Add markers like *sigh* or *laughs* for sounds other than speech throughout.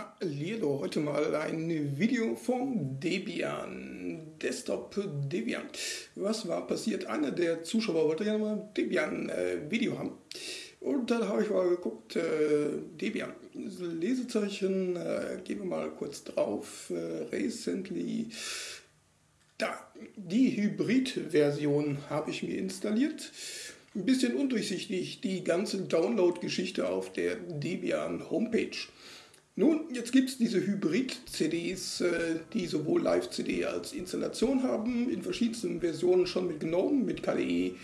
Hallo, heute mal ein Video vom Debian, Desktop Debian. Was war passiert? Einer der Zuschauer wollte gerne mal Debian äh, Video haben. Und dann habe ich mal geguckt, äh, Debian, Lesezeichen, äh, gehen wir mal kurz drauf, äh, recently, da, die Hybrid-Version habe ich mir installiert. Ein bisschen undurchsichtig, die ganze Download-Geschichte auf der Debian Homepage. Nun, jetzt gibt es diese Hybrid-CDs, äh, die sowohl Live-CD als Installation haben, in verschiedensten Versionen schon mit GNOME, mit KDE,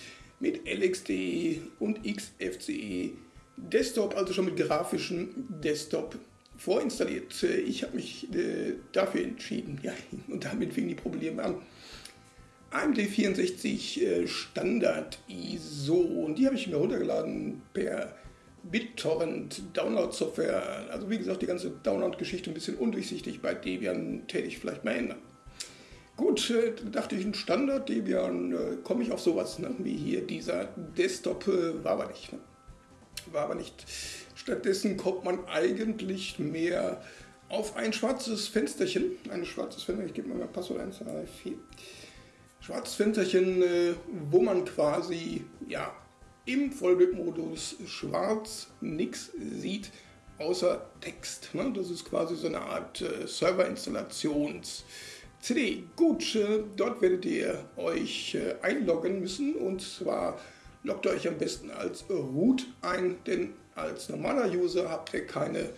mit LXDE und XFCE. Desktop, also schon mit grafischem Desktop vorinstalliert. Äh, ich habe mich äh, dafür entschieden, ja, *laughs* und damit fingen die Probleme an. AMD 64 Standard ISO und die habe ich mir runtergeladen per BitTorrent Download-Software. Also wie gesagt, die ganze Download-Geschichte ein bisschen undurchsichtig bei Debian täte ich vielleicht mal ändern. Gut, äh, dachte ich, ein Standard Debian, äh, komme ich auf sowas, ne? wie hier dieser Desktop, äh, war aber nicht. Ne? War aber nicht. Stattdessen kommt man eigentlich mehr auf ein schwarzes Fensterchen, ein schwarzes Fenster, ich gebe mal mein Passwort 1, 2, 4, schwarzes Fensterchen, wo man quasi, ja, im Vollbildmodus schwarz nichts sieht außer Text. Ne? Das ist quasi so eine Art äh, Serverinstallations- CD. Gut, äh, dort werdet ihr euch äh, einloggen müssen und zwar loggt euch am besten als Root ein, denn als normaler User habt ihr keine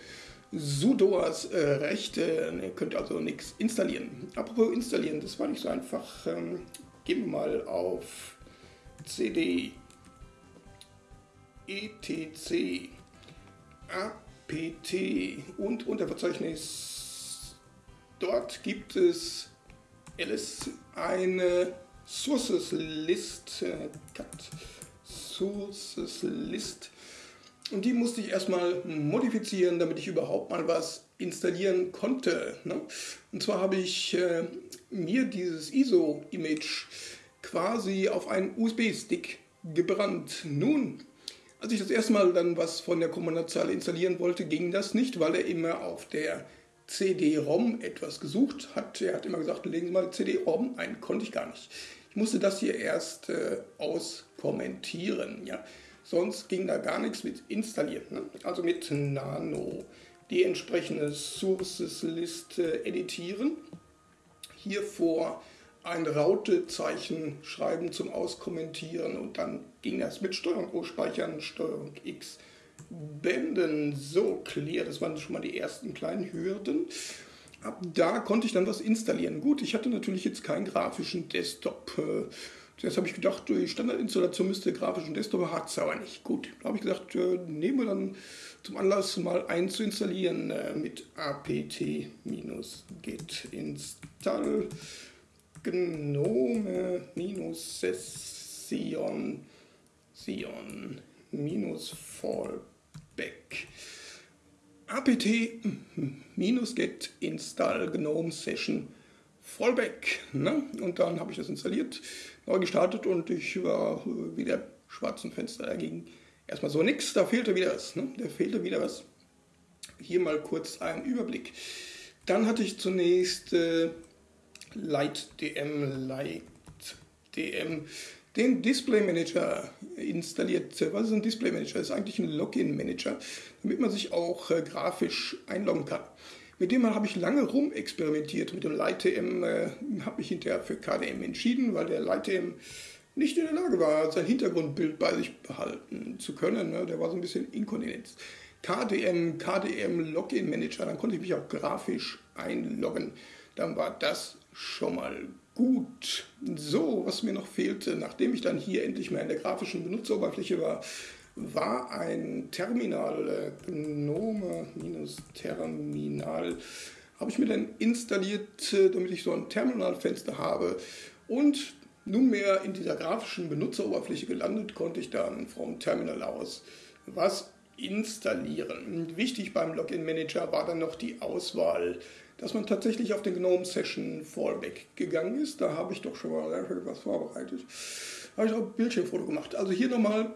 sudoers äh, Rechte, ihr könnt also nichts installieren. Apropos installieren, das war nicht so einfach. Ähm, gehen wir mal auf CD etc apt und unter Verzeichnis dort gibt es ls eine Sources List, äh, Sources List und die musste ich erstmal modifizieren, damit ich überhaupt mal was installieren konnte. Ne? Und zwar habe ich äh, mir dieses ISO-Image quasi auf einen USB-Stick gebrannt. Nun als ich das erste Mal dann was von der Kommandozeilen installieren wollte, ging das nicht, weil er immer auf der CD-ROM etwas gesucht hat. Er hat immer gesagt, legen Sie mal CD-ROM ein, konnte ich gar nicht. Ich musste das hier erst äh, auskommentieren. Ja. Sonst ging da gar nichts mit installieren. Ne? Also mit Nano die entsprechende Sources-Liste editieren. Hier vor ein Rautezeichen schreiben zum Auskommentieren und dann ging das mit Steuerung O speichern, Steuerung X Bänden. So, clear, das waren schon mal die ersten kleinen Hürden. Ab da konnte ich dann was installieren. Gut, ich hatte natürlich jetzt keinen grafischen Desktop. Äh, zuerst habe ich gedacht, die Standardinstallation müsste grafischen Desktop, hat es aber nicht. Gut, da habe ich gesagt, äh, nehmen wir dann zum Anlass mal einen zu installieren äh, mit apt-get install Gnome minus Session Sion minus Fallback apt minus get install gnome session fallback ne? und dann habe ich das installiert neu gestartet und ich war wieder schwarzen Fenster dagegen erstmal so nix da fehlte wieder was ne? da fehlte wieder was hier mal kurz ein Überblick dann hatte ich zunächst äh, LightDM, LightDM, den Display Manager installiert. Was ist ein Display Manager? Das ist eigentlich ein Login Manager, damit man sich auch äh, grafisch einloggen kann. Mit dem habe ich lange rum experimentiert. Mit dem LightDM äh, habe ich hinterher für KDM entschieden, weil der LightDM nicht in der Lage war, sein Hintergrundbild bei sich behalten zu können. Ne? Der war so ein bisschen Inkontinenz. KDM, KDM Login Manager, dann konnte ich mich auch grafisch einloggen. Dann war das schon mal gut. So, was mir noch fehlte, nachdem ich dann hier endlich mal in der grafischen Benutzeroberfläche war, war ein Terminal, äh, Gnome-Terminal, habe ich mir dann installiert, äh, damit ich so ein Terminalfenster habe. Und nunmehr in dieser grafischen Benutzeroberfläche gelandet, konnte ich dann vom Terminal aus was installieren. Wichtig beim Login Manager war dann noch die Auswahl dass man tatsächlich auf den GNOME Session Fallback gegangen ist. Da habe ich doch schon mal was vorbereitet. Da habe ich auch ein Bildschirmfoto gemacht. Also hier nochmal,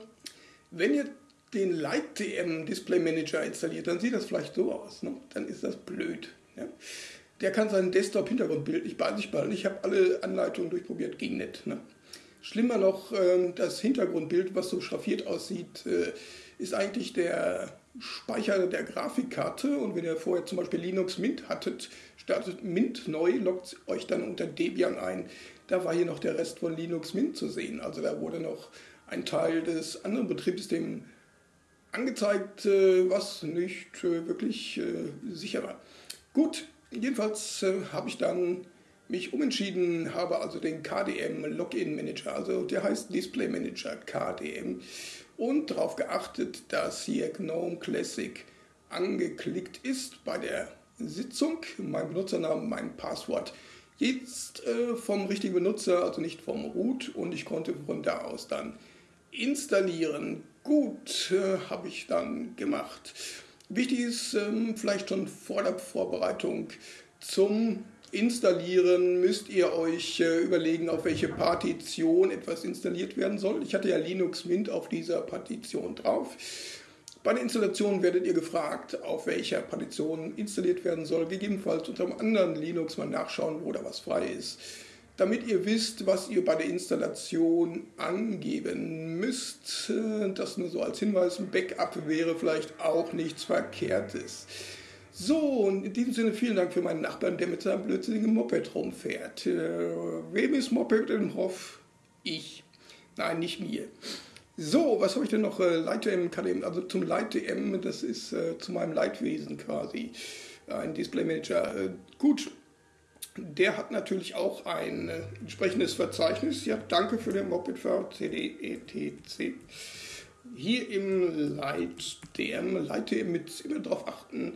wenn ihr den LightDM Display Manager installiert, dann sieht das vielleicht so aus. Ne? Dann ist das blöd. Ja? Der kann sein Desktop-Hintergrundbild nicht bei sich behalten. Ich habe alle Anleitungen durchprobiert, ging nicht. Ne? Schlimmer noch, ähm, das Hintergrundbild, was so schraffiert aussieht, äh, ist eigentlich der Speicher der Grafikkarte. Und wenn ihr vorher zum Beispiel Linux Mint hattet, startet Mint neu, loggt euch dann unter Debian ein. Da war hier noch der Rest von Linux Mint zu sehen. Also da wurde noch ein Teil des anderen Betriebssystems angezeigt, äh, was nicht äh, wirklich sicher war. Gut, jedenfalls habe ich dann mich umentschieden, habe also den KDM Login Manager, also der heißt Display Manager KDM und darauf geachtet, dass hier GNOME Classic angeklickt ist bei der Sitzung, mein Benutzernamen, mein Passwort. Jetzt äh, vom richtigen Benutzer, also nicht vom Root und ich konnte von da aus dann installieren. Gut, äh, habe ich dann gemacht. Wichtig ist ähm, vielleicht schon vor der Vorbereitung zum installieren, müsst ihr euch äh, überlegen, auf welche Partition etwas installiert werden soll. Ich hatte ja Linux Mint auf dieser Partition drauf. Bei der Installation werdet ihr gefragt, auf welcher Partition installiert werden soll. Gegebenenfalls unter einem anderen Linux mal nachschauen, wo da was frei ist. Damit ihr wisst, was ihr bei der Installation angeben müsst, äh, das nur so als Hinweis, ein Backup wäre vielleicht auch nichts Verkehrtes. So, und in diesem Sinne vielen Dank für meinen Nachbarn, der mit seinem blödsinnigen Moped rumfährt. Äh, wem ist Moped im Hof? Ich. Nein, nicht mir. So, was habe ich denn noch? Äh, KDM, also zum LightDM, das ist äh, zu meinem Leitwesen quasi. Ein Display Manager. Äh, gut, der hat natürlich auch ein äh, entsprechendes Verzeichnis. Ja, danke für den Moped-Fahrer, CDETC. Hier im LightDM, LightDM mit immer darauf achten,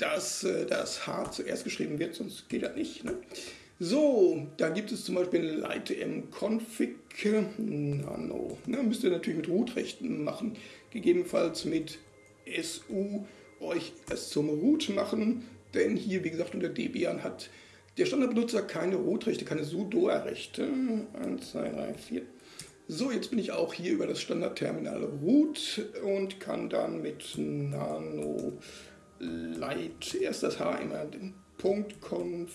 dass äh, das H zuerst geschrieben wird, sonst geht das nicht. Ne? So, da gibt es zum Beispiel LightM Config Nano. Ne, müsst ihr natürlich mit Root-Rechten machen, gegebenenfalls mit SU euch es zum Root machen, denn hier, wie gesagt, unter Debian hat der Standardbenutzer keine Root-Rechte, keine sudo-Rechte. 1, 2, 3, 4. So, jetzt bin ich auch hier über das Standardterminal root und kann dann mit nano Light, erst das H immer, den Punkt Conf,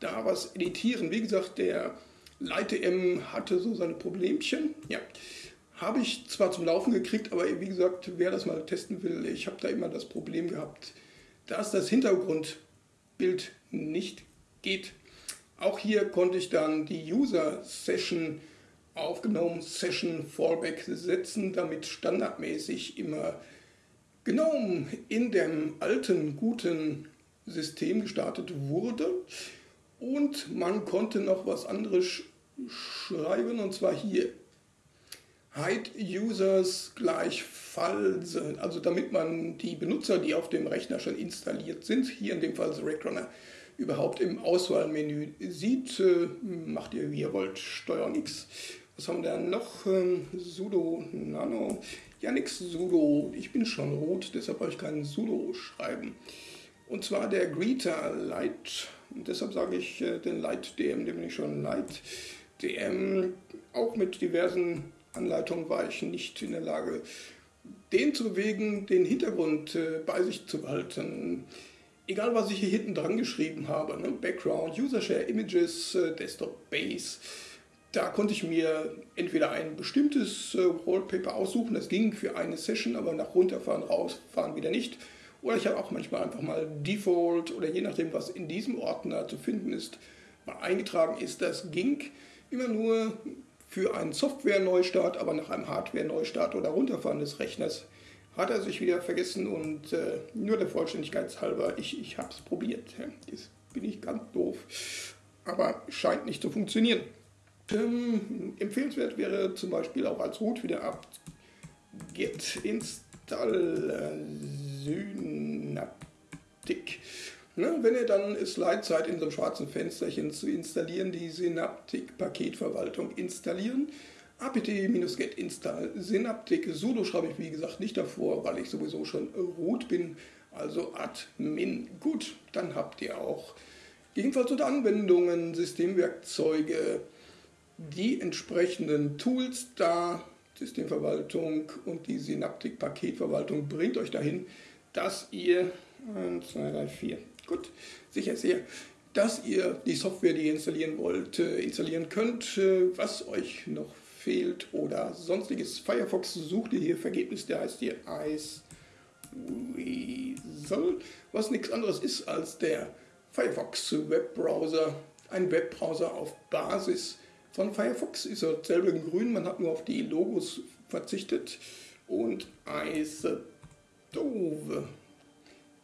da was editieren. Wie gesagt, der Light-M hatte so seine Problemchen. Ja, habe ich zwar zum Laufen gekriegt, aber wie gesagt, wer das mal testen will, ich habe da immer das Problem gehabt, dass das Hintergrundbild nicht geht. Auch hier konnte ich dann die User-Session aufgenommen, Session Fallback setzen, damit standardmäßig immer GNOME in dem alten, guten System gestartet wurde und man konnte noch was anderes schreiben und zwar hier hide users gleich false, also damit man die Benutzer, die auf dem Rechner schon installiert sind, hier in dem Fall das Rackrunner, überhaupt im Auswahlmenü sieht, äh, macht ihr wie ihr wollt, Steuerung X. Was haben wir da noch? Ähm, sudo nano ja, nix Sudo. Ich bin schon rot, deshalb habe ich keinen Sudo schreiben. Und zwar der Greeter Light. Und deshalb sage ich äh, den Light DM, den bin ich schon Light DM. Auch mit diversen Anleitungen war ich nicht in der Lage, den zu bewegen, den Hintergrund äh, bei sich zu behalten. Egal, was ich hier hinten dran geschrieben habe, ne? Background, User Share Images, äh, Desktop Base da konnte ich mir entweder ein bestimmtes äh, Wallpaper aussuchen, das ging für eine Session, aber nach runterfahren, rausfahren wieder nicht. Oder ich habe auch manchmal einfach mal Default oder je nachdem, was in diesem Ordner zu finden ist, mal eingetragen ist. Das ging immer nur für einen Software-Neustart, aber nach einem Hardware-Neustart oder Runterfahren des Rechners hat er sich wieder vergessen und äh, nur der Vollständigkeit halber, ich, ich habe es probiert. Jetzt bin ich ganz doof, aber scheint nicht zu funktionieren. Ähm, empfehlenswert wäre zum Beispiel auch als Root wieder ab Git install Synaptic. Ne, wenn ihr dann es leid seid, in so einem schwarzen Fensterchen zu installieren, die Synaptic-Paketverwaltung installieren. apt-get install Synaptic sudo schreibe ich wie gesagt nicht davor, weil ich sowieso schon root bin, also admin. Gut, dann habt ihr auch jedenfalls unter Anwendungen, Systemwerkzeuge, die entsprechenden Tools da Systemverwaltung und die Synaptik-Paketverwaltung bringt euch dahin, dass ihr 1, 2, 3, 4. Gut, sicher sehr. Dass ihr die Software, die ihr installieren wollt, äh, installieren könnt. Äh, was euch noch fehlt oder sonstiges. Firefox sucht ihr hier Vergebnis, der heißt hier Iceweasel, was nichts anderes ist als der Firefox Webbrowser. Ein Webbrowser auf Basis von Firefox ist selber in grün, man hat nur auf die Logos verzichtet. Und Ice Dove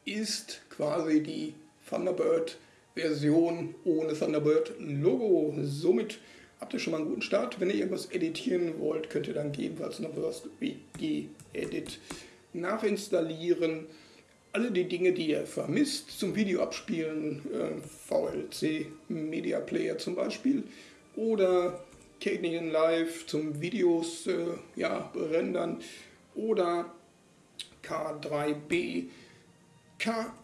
ist quasi die Thunderbird-Version ohne Thunderbird-Logo. Somit habt ihr schon mal einen guten Start. Wenn ihr irgendwas editieren wollt, könnt ihr dann gegebenenfalls noch was wie G-Edit nachinstallieren. Alle die Dinge, die ihr vermisst, zum Video abspielen, äh, VLC Media Player zum Beispiel oder Canadian Live zum Videos äh, ja, rendern oder K3B. K,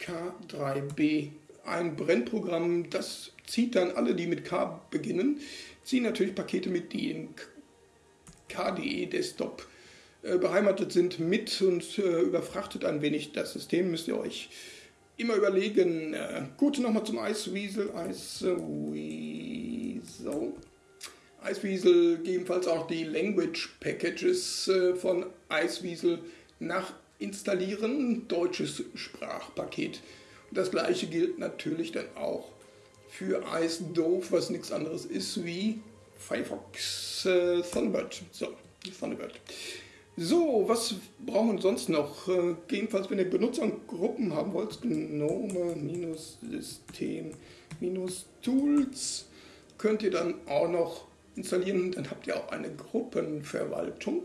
K3B, ein Brennprogramm, das zieht dann alle, die mit K beginnen, ziehen natürlich Pakete mit, die in KDE Desktop äh, beheimatet sind, mit und äh, überfrachtet ein wenig das System, müsst ihr euch immer überlegen. Äh, gut, nochmal zum Iceweasel. Iceweasel. Iceweasel, gegebenenfalls auch die Language Packages äh, von Iceweasel nachinstallieren, deutsches Sprachpaket. Und das gleiche gilt natürlich dann auch für IceDove, was nichts anderes ist wie Firefox äh, Thunderbird. So, Thunderbird. So, was brauchen wir sonst noch? Äh, jedenfalls, wenn ihr Benutzergruppen haben wollt, Gnome-System-Tools, könnt ihr dann auch noch installieren. Dann habt ihr auch eine Gruppenverwaltung,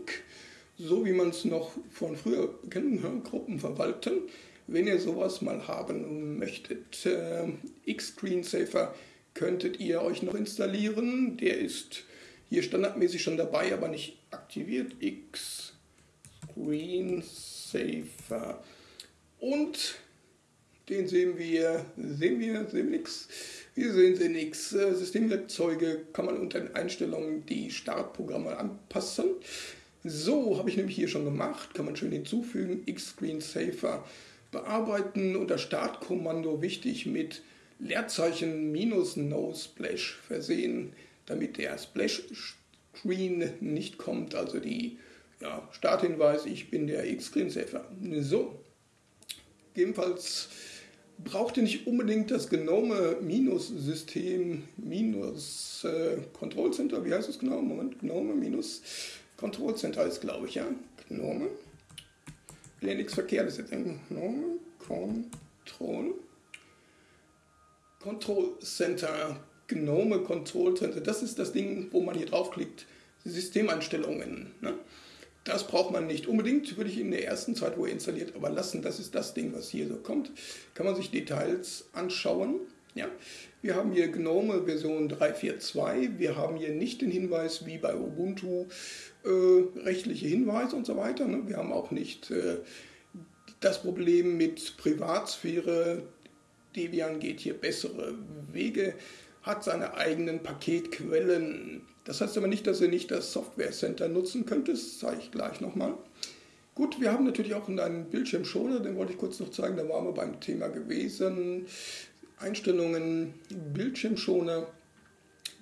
so wie man es noch von früher kennt, ne? Gruppen verwalten. Wenn ihr sowas mal haben möchtet, äh, X-Screensaver könntet ihr euch noch installieren. Der ist hier standardmäßig schon dabei, aber nicht aktiviert. X-Screensaver. Und den sehen wir, sehen wir, sehen wir nichts. Wir sehen sie nichts. Systemwerkzeuge kann man unter den Einstellungen die Startprogramme anpassen. So, habe ich nämlich hier schon gemacht. Kann man schön hinzufügen. X-Screensaver bearbeiten. Unter Startkommando wichtig mit Leerzeichen minus No Splash versehen, damit der Splash Screen nicht kommt. Also die ja, Starthinweis, ich bin der X-Screensaver. So, ebenfalls braucht ihr nicht unbedingt das Gnome-System minus äh, Control Center. Wie heißt es genau? Moment, Gnome minus Control Center ist, glaube ich, ja. Gnome. Will ja nichts Verkehrtes jetzt denken. Gnome Control. Control Center. Gnome Control Center. Das ist das Ding, wo man hier draufklickt. Systemeinstellungen. Ne? Das braucht man nicht unbedingt, würde ich in der ersten Zeit, wo er installiert, aber lassen. Das ist das Ding, was hier so kommt. Kann man sich Details anschauen. Ja. Wir haben hier GNOME Version 3.4.2. Wir haben hier nicht den Hinweis wie bei Ubuntu, äh, rechtliche Hinweise und so weiter. Ne? Wir haben auch nicht äh, das Problem mit Privatsphäre. Debian geht hier bessere Wege, hat seine eigenen Paketquellen das heißt aber nicht, dass ihr nicht das Software Center nutzen könnt. Das zeige ich gleich nochmal. Gut, wir haben natürlich auch einen Bildschirmschoner, den wollte ich kurz noch zeigen, da waren wir beim Thema gewesen. Einstellungen, Bildschirmschoner.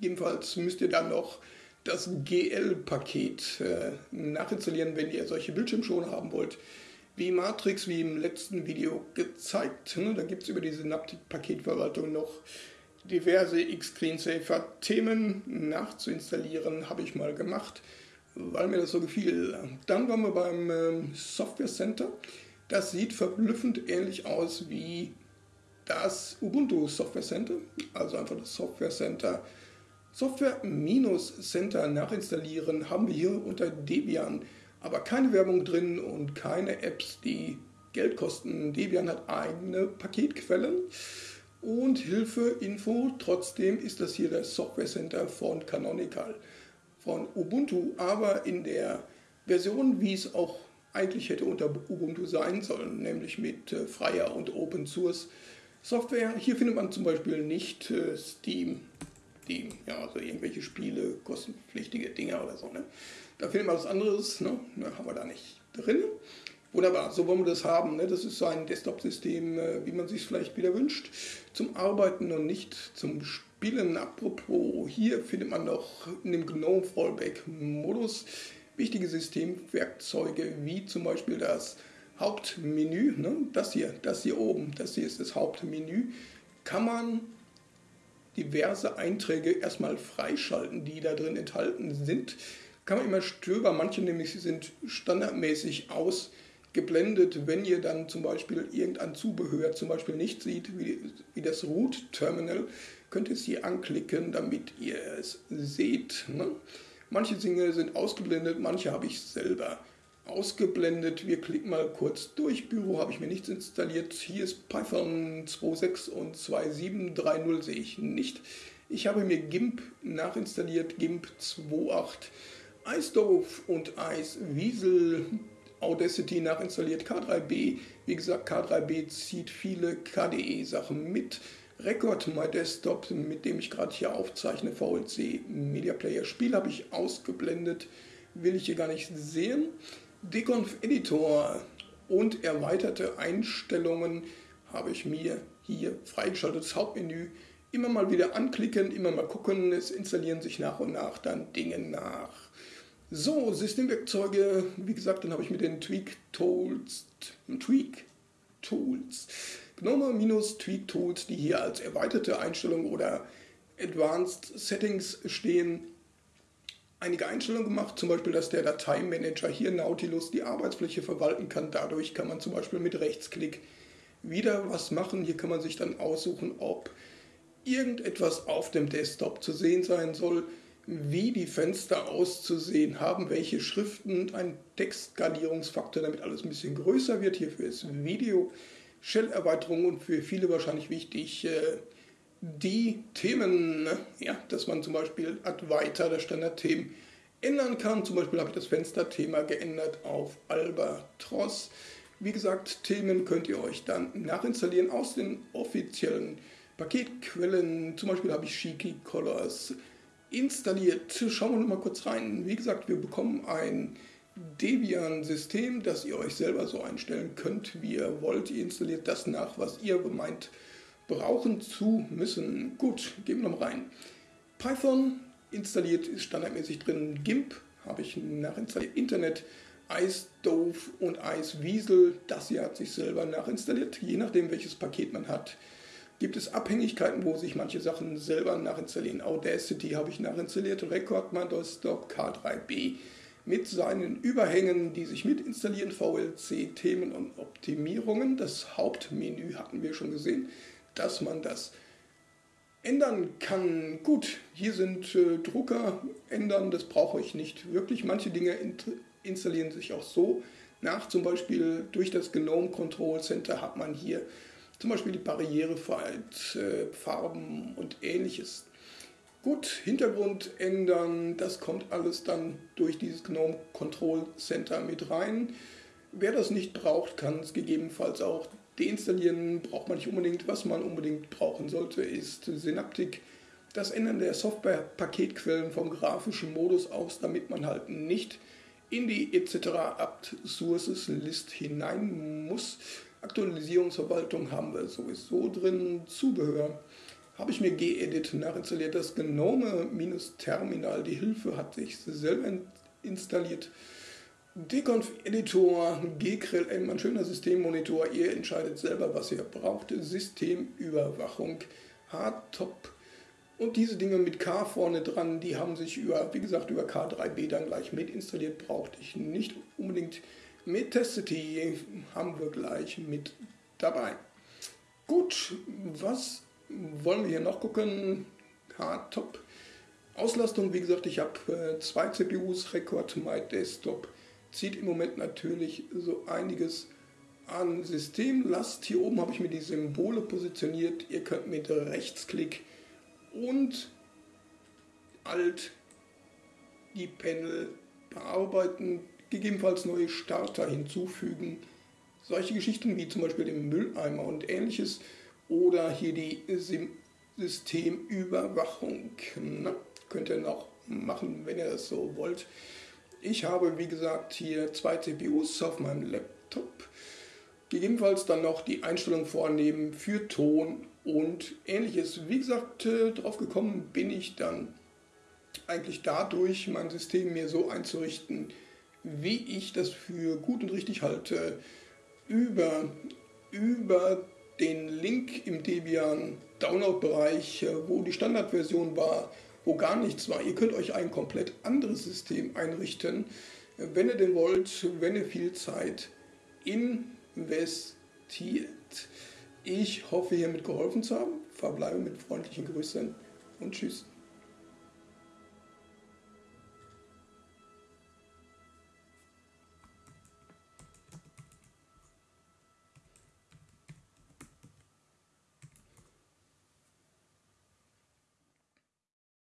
Jedenfalls müsst ihr dann noch das GL-Paket äh, nachinstallieren, wenn ihr solche Bildschirmschoner haben wollt. Wie Matrix, wie im letzten Video gezeigt. Ne? Da gibt es über die Synaptik-Paketverwaltung noch diverse X-Screensaver-Themen nachzuinstallieren, habe ich mal gemacht, weil mir das so gefiel. Dann waren wir beim ähm, Software Center. Das sieht verblüffend ähnlich aus wie das Ubuntu Software Center, also einfach das Software Center. Software-Center nachinstallieren haben wir hier unter Debian, aber keine Werbung drin und keine Apps, die Geld kosten. Debian hat eigene Paketquellen und Hilfe, Info. Trotzdem ist das hier das Software Center von Canonical, von Ubuntu, aber in der Version, wie es auch eigentlich hätte unter Ubuntu sein sollen, nämlich mit äh, freier und Open Source Software. Hier findet man zum Beispiel nicht äh, Steam die, ja, also irgendwelche Spiele, kostenpflichtige Dinge oder so. Ne? Da fehlt mal was anderes, ne? Da haben wir da nicht drin. Wunderbar, so wollen wir das haben. Ne? Das ist so ein Desktop-System, äh, wie man sich vielleicht wieder wünscht, zum Arbeiten und nicht zum Spielen. Apropos, hier findet man noch in dem GNOME Fallback-Modus wichtige Systemwerkzeuge, wie zum Beispiel das Hauptmenü. Ne? Das hier, das hier oben, das hier ist das Hauptmenü. Kann man diverse Einträge erstmal freischalten, die da drin enthalten sind. Kann man immer stöbern, manche nämlich sind standardmäßig aus geblendet, wenn ihr dann zum Beispiel irgendein Zubehör zum Beispiel nicht seht, wie, wie das Root-Terminal, könnt ihr es hier anklicken, damit ihr es seht. Ne? Manche Dinge sind ausgeblendet, manche habe ich selber ausgeblendet. Wir klicken mal kurz durch. Büro habe ich mir nichts installiert. Hier ist Python 2.6 und 2.7.3.0 sehe ich nicht. Ich habe mir GIMP nachinstalliert, GIMP 2.8, iStove und iSweasel Audacity nachinstalliert, K3B. Wie gesagt, K3B zieht viele KDE-Sachen mit. Record My Desktop, mit dem ich gerade hier aufzeichne, VLC Media Player Spiel habe ich ausgeblendet, will ich hier gar nicht sehen. Deconf Editor und erweiterte Einstellungen habe ich mir hier freigeschaltet. Das Hauptmenü immer mal wieder anklicken, immer mal gucken, es installieren sich nach und nach dann Dinge nach. So, Systemwerkzeuge, wie gesagt, dann habe ich mit den Tweak Tools, Tweak Tools, GNOME-Tweak Tools, die hier als erweiterte Einstellung oder Advanced Settings stehen, einige Einstellungen gemacht, zum Beispiel, dass der Dateimanager hier Nautilus die Arbeitsfläche verwalten kann. Dadurch kann man zum Beispiel mit Rechtsklick wieder was machen. Hier kann man sich dann aussuchen, ob irgendetwas auf dem Desktop zu sehen sein soll wie die Fenster auszusehen haben, welche Schriften, ein Textskalierungsfaktor, damit alles ein bisschen größer wird. Hierfür ist Video, Shell-Erweiterung und für viele wahrscheinlich wichtig äh, die Themen, ne? ja, dass man zum Beispiel Advaita, das Standardthemen, ändern kann. Zum Beispiel habe ich das Fensterthema geändert auf Albatros. Wie gesagt, Themen könnt ihr euch dann nachinstallieren aus den offiziellen Paketquellen. Zum Beispiel habe ich Shiki Colors installiert. Schauen wir noch mal kurz rein. Wie gesagt, wir bekommen ein Debian-System, das ihr euch selber so einstellen könnt, wie ihr wollt. Ihr installiert das nach, was ihr meint brauchen zu müssen. Gut, gehen wir noch mal rein. Python installiert ist standardmäßig drin. GIMP habe ich nachinstalliert. Internet, iStove und iSweasel, das hier hat sich selber nachinstalliert, je nachdem welches Paket man hat gibt es Abhängigkeiten, wo sich manche Sachen selber nachinstallieren. Audacity habe ich nachinstalliert, Record Desktop K3B mit seinen Überhängen, die sich mit installieren, VLC, Themen und Optimierungen. Das Hauptmenü hatten wir schon gesehen, dass man das ändern kann. Gut, hier sind äh, Drucker ändern, das brauche ich nicht wirklich. Manche Dinge installieren sich auch so nach, zum Beispiel durch das GNOME Control Center hat man hier zum Beispiel die Barrierefreiheit, äh, Farben und ähnliches. Gut, Hintergrund ändern, das kommt alles dann durch dieses GNOME Control Center mit rein. Wer das nicht braucht, kann es gegebenenfalls auch deinstallieren. Braucht man nicht unbedingt. Was man unbedingt brauchen sollte, ist Synaptik. Das Ändern der Software-Paketquellen vom grafischen Modus aus, damit man halt nicht in die etc. apt Sources List hinein muss. Aktualisierungsverwaltung haben wir sowieso drin. Zubehör habe ich mir gedit nachinstalliert. Das Gnome-Terminal, die Hilfe hat sich selber installiert. Deconf Editor, GGRLM, ein schöner Systemmonitor. Ihr entscheidet selber, was ihr braucht. Systemüberwachung, Hardtop. Und diese Dinge mit K vorne dran, die haben sich über, wie gesagt, über K3B dann gleich mit installiert. Brauchte ich nicht unbedingt Metacity haben wir gleich mit dabei. Gut, was wollen wir hier noch gucken? Hardtop. Auslastung, wie gesagt, ich habe äh, zwei CPUs, Record My Desktop. Zieht im Moment natürlich so einiges an Systemlast. Hier oben habe ich mir die Symbole positioniert. Ihr könnt mit Rechtsklick und Alt die Panel bearbeiten gegebenenfalls neue Starter hinzufügen. Solche Geschichten wie zum Beispiel den Mülleimer und ähnliches oder hier die Systemüberwachung. Na, könnt ihr noch machen, wenn ihr das so wollt. Ich habe, wie gesagt, hier zwei CPUs auf meinem Laptop. Gegebenenfalls dann noch die Einstellung vornehmen für Ton und ähnliches. Wie gesagt, äh, drauf gekommen bin ich dann eigentlich dadurch, mein System mir so einzurichten, wie ich das für gut und richtig halte, über, über den Link im Debian Download-Bereich, äh, wo die Standardversion war, wo gar nichts war. Ihr könnt euch ein komplett anderes System einrichten, wenn ihr denn wollt, wenn ihr viel Zeit investiert. Ich hoffe, hiermit geholfen zu haben. Verbleibe mit freundlichen Grüßen und tschüss.